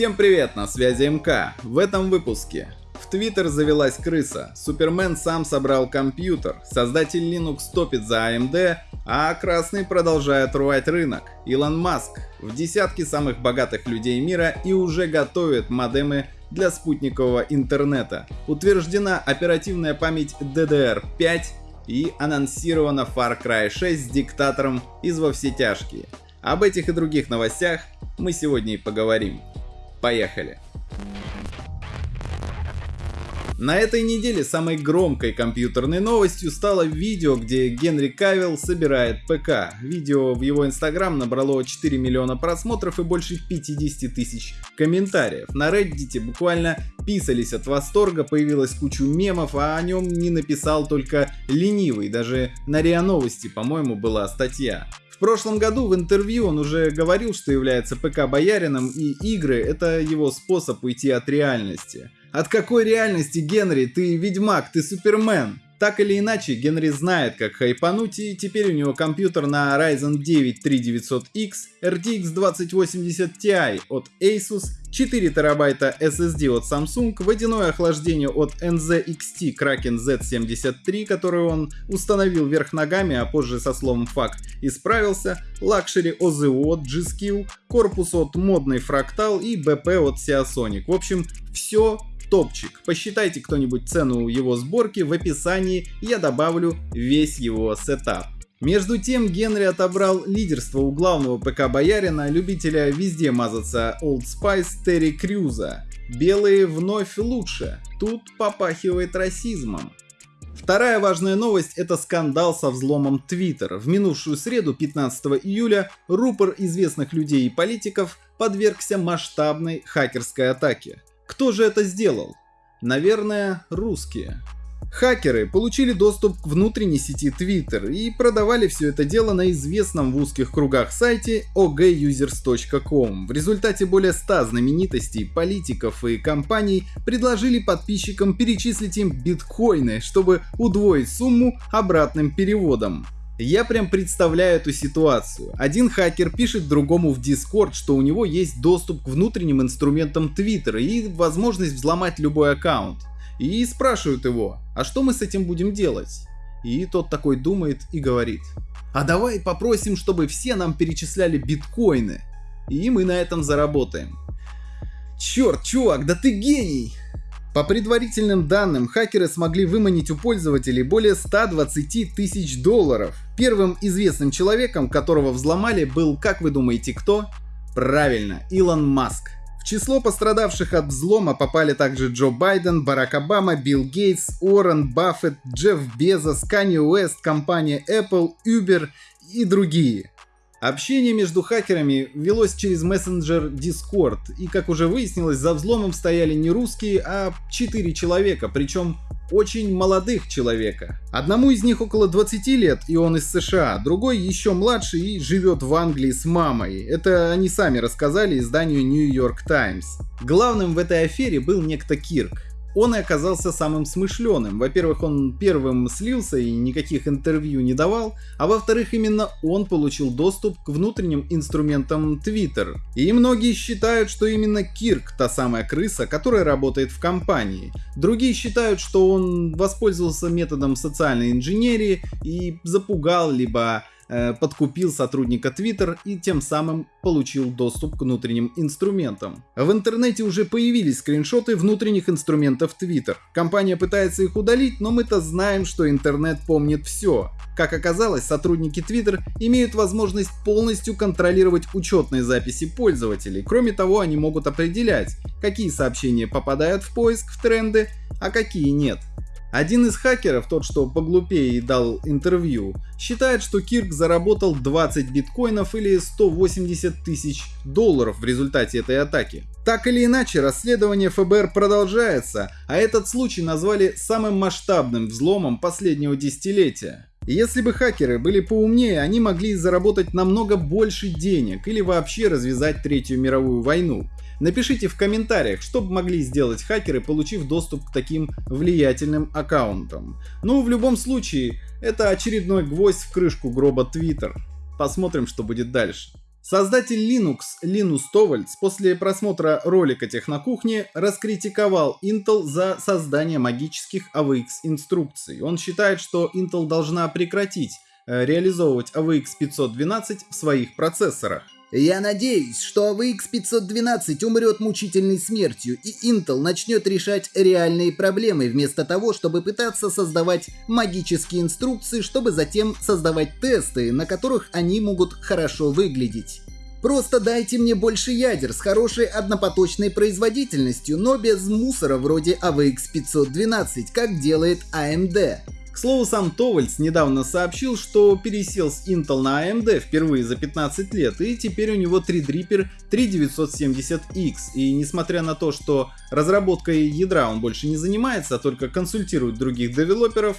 Всем привет, на связи МК. В этом выпуске. В Твиттер завелась крыса, Супермен сам собрал компьютер, создатель Linux топит за AMD, а Красный продолжает рвать рынок. Илон Маск в десятке самых богатых людей мира и уже готовит модемы для спутникового интернета. Утверждена оперативная память DDR5 и анонсирована Far Cry 6 с диктатором из «Во все тяжкие». Об этих и других новостях мы сегодня и поговорим. Поехали! На этой неделе самой громкой компьютерной новостью стало видео, где Генри Кавилл собирает ПК. Видео в его инстаграм набрало 4 миллиона просмотров и больше 50 тысяч комментариев. На Reddit буквально писались от восторга, появилась куча мемов, а о нем не написал только ленивый. Даже на РИА Новости, по-моему, была статья. Прошлом году в интервью он уже говорил, что является ПК-боярином и игры — это его способ уйти от реальности. От какой реальности, Генри? Ты ведьмак, ты супермен. Так или иначе, Генри знает, как хайпануть, и теперь у него компьютер на Ryzen 9 3900X, RTX 2080 Ti от Asus, 4 терабайта SSD от Samsung, водяное охлаждение от NZXT Kraken Z73, который он установил вверх ногами, а позже со словом fuck исправился, luxury ОЗУ от G-Skill, корпус от модный Fractal и БП от Seasonic. В общем, все топчик. Посчитайте кто-нибудь цену его сборки, в описании я добавлю весь его сетап. Между тем Генри отобрал лидерство у главного ПК-боярина, любителя везде мазаться Old Spice Терри Крюза. Белые вновь лучше, тут попахивает расизмом. Вторая важная новость – это скандал со взломом Twitter. В минувшую среду, 15 июля, рупор известных людей и политиков подвергся масштабной хакерской атаке. Кто же это сделал? Наверное, русские. Хакеры получили доступ к внутренней сети Twitter и продавали все это дело на известном в узких кругах сайте ogasers.com. В результате более 100 знаменитостей, политиков и компаний предложили подписчикам перечислить им биткоины, чтобы удвоить сумму обратным переводом. Я прям представляю эту ситуацию. Один хакер пишет другому в Discord, что у него есть доступ к внутренним инструментам Twitter и возможность взломать любой аккаунт. И спрашивают его, а что мы с этим будем делать? И тот такой думает и говорит, а давай попросим, чтобы все нам перечисляли биткоины. И мы на этом заработаем. Черт, чувак, да ты гений! По предварительным данным, хакеры смогли выманить у пользователей более 120 тысяч долларов. Первым известным человеком, которого взломали, был, как вы думаете, кто? Правильно, Илон Маск. В число пострадавших от взлома попали также Джо Байден, Барак Обама, Билл Гейтс, Уоррен Баффет, Джефф Безос, Канье Уэст, компания Apple, Uber и другие. Общение между хакерами велось через мессенджер Discord, и как уже выяснилось, за взломом стояли не русские, а 4 человека, причем очень молодых человека. Одному из них около 20 лет, и он из США, другой еще младше и живет в Англии с мамой. Это они сами рассказали изданию New York Times. Главным в этой афере был некто Кирк, он и оказался самым смышленым. Во-первых, он первым слился и никаких интервью не давал, а во-вторых, именно он получил доступ к внутренним инструментам Twitter. И многие считают, что именно Кирк та самая крыса, которая работает в компании. Другие считают, что он воспользовался методом социальной инженерии и запугал либо Э, подкупил сотрудника Twitter и тем самым получил доступ к внутренним инструментам. В интернете уже появились скриншоты внутренних инструментов Twitter. Компания пытается их удалить, но мы-то знаем, что интернет помнит все. Как оказалось, сотрудники Twitter имеют возможность полностью контролировать учетные записи пользователей. Кроме того, они могут определять, какие сообщения попадают в поиск в тренды, а какие нет. Один из хакеров, тот что поглупее и дал интервью, считает, что Кирк заработал 20 биткоинов или 180 тысяч долларов в результате этой атаки. Так или иначе, расследование ФБР продолжается, а этот случай назвали самым масштабным взломом последнего десятилетия. Если бы хакеры были поумнее, они могли заработать намного больше денег или вообще развязать Третью мировую войну. Напишите в комментариях, что бы могли сделать хакеры, получив доступ к таким влиятельным аккаунтам. Ну, в любом случае, это очередной гвоздь в крышку гроба Twitter. Посмотрим, что будет дальше. Создатель Linux Linus Torvalds после просмотра ролика Технокухни раскритиковал Intel за создание магических AVX инструкций. Он считает, что Intel должна прекратить э, реализовывать AVX 512 в своих процессорах. Я надеюсь, что AVX 512 умрет мучительной смертью, и Intel начнет решать реальные проблемы, вместо того, чтобы пытаться создавать магические инструкции, чтобы затем создавать тесты, на которых они могут хорошо выглядеть. Просто дайте мне больше ядер с хорошей однопоточной производительностью, но без мусора вроде AVX 512, как делает AMD. Слову, сам Товальц недавно сообщил, что пересел с Intel на AMD впервые за 15 лет, и теперь у него Threadripper 3970X. И несмотря на то, что разработкой ядра он больше не занимается, а только консультирует других девелоперов,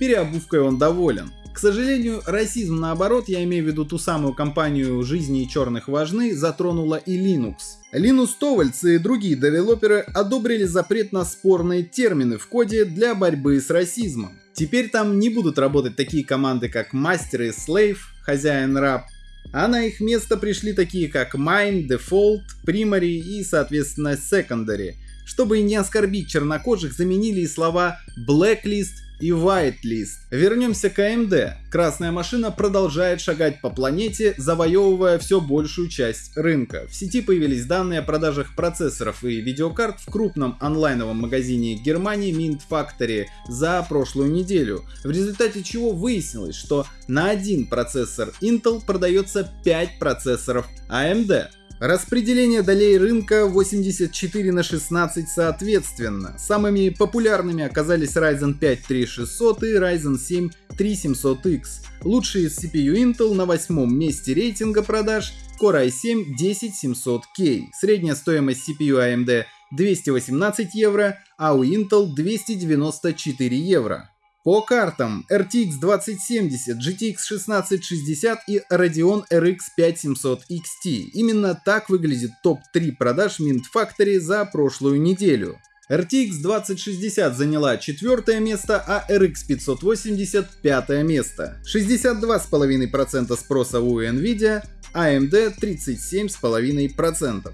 переобувкой он доволен. К сожалению, расизм наоборот, я имею в виду ту самую компанию жизни и черных важны, затронула и Linux. Linus Torvalds и другие девелоперы одобрили запрет на спорные термины в коде для борьбы с расизмом. Теперь там не будут работать такие команды, как мастер и slave, хозяин-раб, а на их место пришли такие, как mine, default, primary и, соответственно, secondary. Чтобы не оскорбить чернокожих, заменили и слова blacklist и Whitelist. Вернемся к AMD. Красная машина продолжает шагать по планете, завоевывая все большую часть рынка. В сети появились данные о продажах процессоров и видеокарт в крупном онлайновом магазине Германии Mint Factory за прошлую неделю, в результате чего выяснилось, что на один процессор Intel продается 5 процессоров AMD. Распределение долей рынка 84 на 16 соответственно. Самыми популярными оказались Ryzen 5 3600 и Ryzen 7 3700X. Лучшие из CPU Intel на восьмом месте рейтинга продаж Core i7 10700K. Средняя стоимость CPU AMD 218 евро, а у Intel 294 евро. По картам RTX 2070, GTX 1660 и Radeon RX 5700 XT. Именно так выглядит топ-3 продаж Mint Factory за прошлую неделю. RTX 2060 заняла четвертое место, а RX 580 пятое место. 62,5% спроса у Nvidia, AMD 37,5%.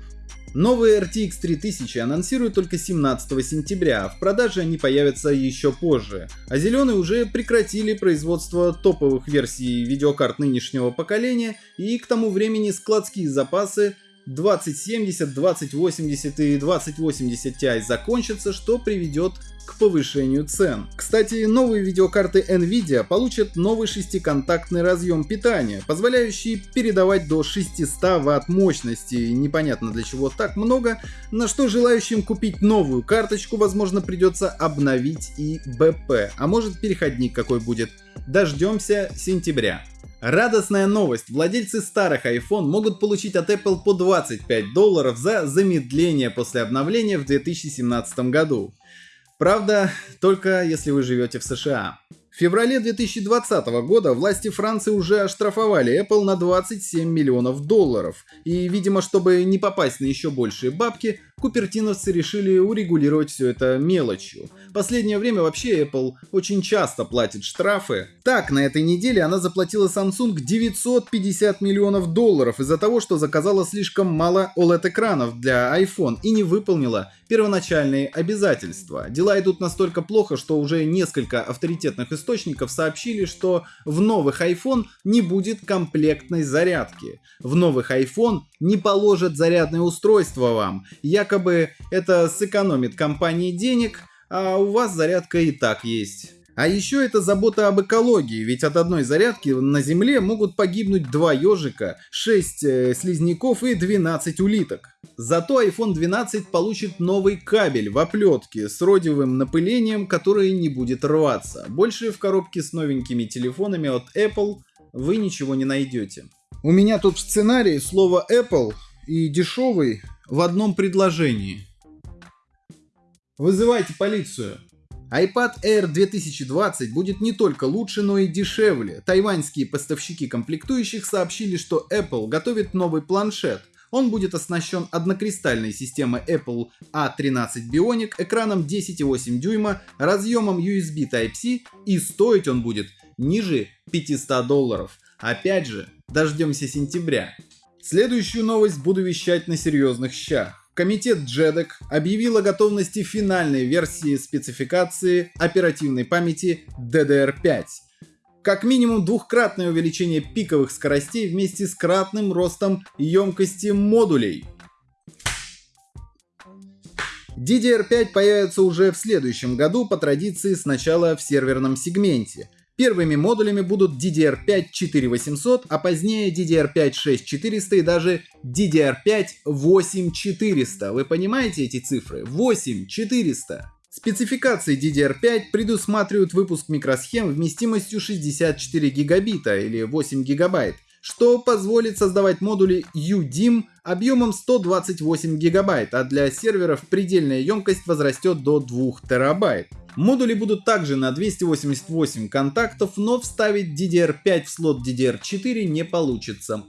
Новые RTX 3000 анонсируют только 17 сентября, а в продаже они появятся еще позже. А зеленые уже прекратили производство топовых версий видеокарт нынешнего поколения и к тому времени складские запасы 2070, 2080 и 2080 Ti закончатся, что приведет к повышению цен. Кстати, новые видеокарты Nvidia получат новый шестиконтактный разъем питания, позволяющий передавать до 600 Вт мощности. Непонятно для чего так много, на что желающим купить новую карточку, возможно, придется обновить и БП, а может переходник какой будет. Дождемся сентября. Радостная новость! Владельцы старых iPhone могут получить от Apple по 25 долларов за замедление после обновления в 2017 году. Правда, только если вы живете в США. В феврале 2020 года власти Франции уже оштрафовали Apple на 27 миллионов долларов. И, видимо, чтобы не попасть на еще большие бабки, купертиновцы решили урегулировать все это мелочью. Последнее время вообще Apple очень часто платит штрафы. Так, на этой неделе она заплатила Samsung 950 миллионов долларов из-за того, что заказала слишком мало OLED-экранов для iPhone и не выполнила первоначальные обязательства. Дела идут настолько плохо, что уже несколько авторитетных источников сообщили, что в новых iPhone не будет комплектной зарядки. В новых iPhone не положат зарядное устройство вам. Якобы это сэкономит компании денег, а у вас зарядка и так есть. А еще это забота об экологии, ведь от одной зарядки на Земле могут погибнуть два ежика, 6 э, слизняков и 12 улиток. Зато iPhone 12 получит новый кабель в оплетке с родиевым напылением, который не будет рваться. Больше в коробке с новенькими телефонами от Apple вы ничего не найдете. У меня тут в сценарии слово Apple и дешевый в одном предложении. Вызывайте полицию iPad Air 2020 будет не только лучше, но и дешевле. Тайваньские поставщики комплектующих сообщили, что Apple готовит новый планшет. Он будет оснащен однокристальной системой Apple A13 Bionic, экраном 10,8 дюйма, разъемом USB Type-C и стоить он будет ниже 500 долларов. Опять же, дождемся сентября. Следующую новость буду вещать на серьезных щах. Комитет JEDEC объявил о готовности финальной версии спецификации оперативной памяти DDR5. Как минимум двухкратное увеличение пиковых скоростей вместе с кратным ростом емкости модулей. DDR5 появится уже в следующем году по традиции сначала в серверном сегменте. Первыми модулями будут DDR5 4800, а позднее DDR5 6400 и даже DDR5 8400. Вы понимаете эти цифры? 8400. Спецификации DDR5 предусматривают выпуск микросхем вместимостью 64 гигабита или 8 гигабайт, что позволит создавать модули UDIM объемом 128 гигабайт, а для серверов предельная емкость возрастет до 2 терабайт. Модули будут также на 288 контактов, но вставить DDR5 в слот DDR4 не получится.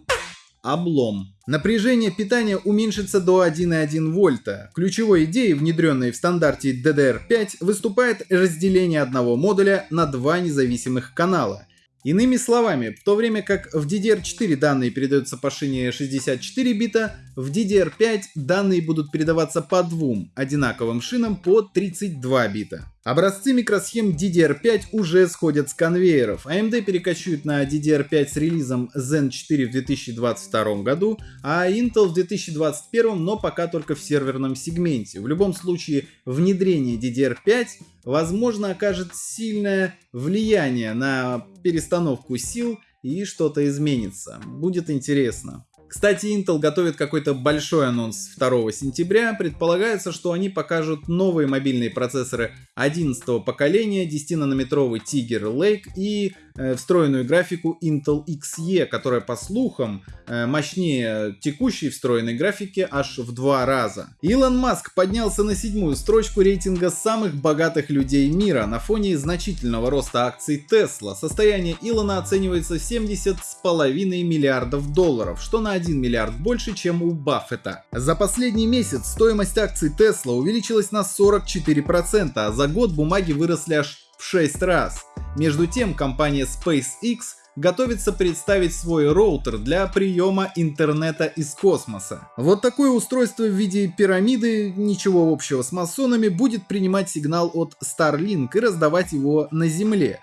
Облом. Напряжение питания уменьшится до 1,1 вольта. Ключевой идеей, внедренной в стандарте DDR5, выступает разделение одного модуля на два независимых канала. Иными словами, в то время как в DDR4 данные передаются по шине 64 бита, в DDR5 данные будут передаваться по двум одинаковым шинам по 32 бита. Образцы микросхем DDR5 уже сходят с конвейеров. AMD перекочует на DDR5 с релизом Zen 4 в 2022 году, а Intel в 2021, но пока только в серверном сегменте. В любом случае, внедрение DDR5 возможно окажет сильное влияние на перестановку сил и что-то изменится. Будет интересно. Кстати, Intel готовит какой-то большой анонс 2 сентября. Предполагается, что они покажут новые мобильные процессоры 11 поколения, 10-нанометровый Tiger Lake и встроенную графику Intel Xe, которая по слухам э, мощнее текущей встроенной графики аж в два раза. Илон Маск поднялся на седьмую строчку рейтинга самых богатых людей мира на фоне значительного роста акций Tesla. Состояние Илона оценивается 70,5 миллиардов долларов, что на 1 миллиард больше, чем у Баффета. За последний месяц стоимость акций Tesla увеличилась на 44%, а за год бумаги выросли аж в 6 раз. Между тем, компания SpaceX готовится представить свой роутер для приема интернета из космоса. Вот такое устройство в виде пирамиды, ничего общего с масонами, будет принимать сигнал от Starlink и раздавать его на Земле.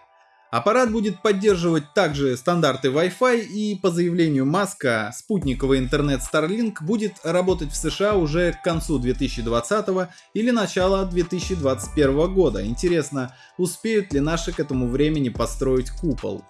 Аппарат будет поддерживать также стандарты Wi-Fi и по заявлению Маска спутниковый интернет Starlink будет работать в США уже к концу 2020 или начала 2021 года. Интересно, успеют ли наши к этому времени построить купол?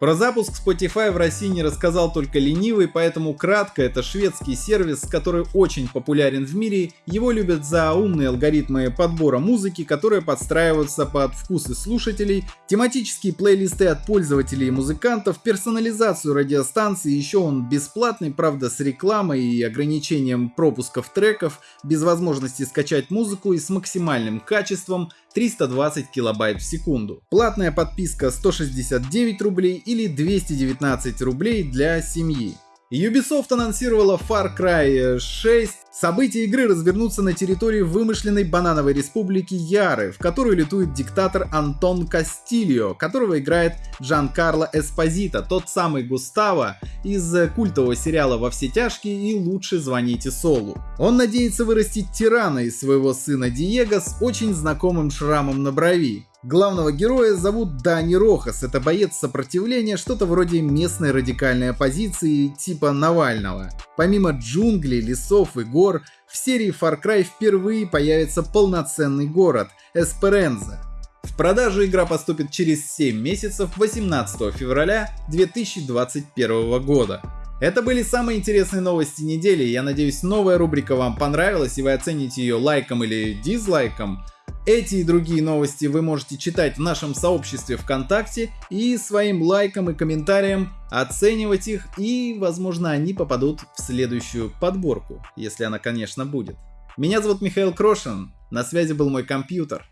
Про запуск Spotify в России не рассказал только ленивый, поэтому кратко, это шведский сервис, который очень популярен в мире. Его любят за умные алгоритмы подбора музыки, которые подстраиваются под вкусы слушателей, тематические плейлисты от пользователей и музыкантов, персонализацию радиостанции, еще он бесплатный, правда с рекламой и ограничением пропусков треков, без возможности скачать музыку и с максимальным качеством, 320 килобайт в секунду. Платная подписка 169 рублей или 219 рублей для семьи. Ubisoft анонсировала Far Cry 6. События игры развернутся на территории вымышленной банановой республики Яры, в которую летует диктатор Антон Кастильо, которого играет Джан Карло Эспозита, тот самый Густаво из культового сериала «Во все тяжкие» и «Лучше звоните Солу». Он надеется вырастить тирана из своего сына Диего с очень знакомым шрамом на брови. Главного героя зовут Дани Рохас, это боец сопротивления, что-то вроде местной радикальной оппозиции типа Навального. Помимо джунглей, лесов и гор, в серии Far Cry впервые появится полноценный город – Эсперенза. В продажу игра поступит через 7 месяцев 18 февраля 2021 года. Это были самые интересные новости недели, я надеюсь новая рубрика вам понравилась и вы оцените ее лайком или дизлайком. Эти и другие новости вы можете читать в нашем сообществе ВКонтакте и своим лайком и комментарием оценивать их и, возможно, они попадут в следующую подборку, если она, конечно, будет. Меня зовут Михаил Крошин, на связи был мой компьютер.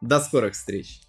До скорых встреч!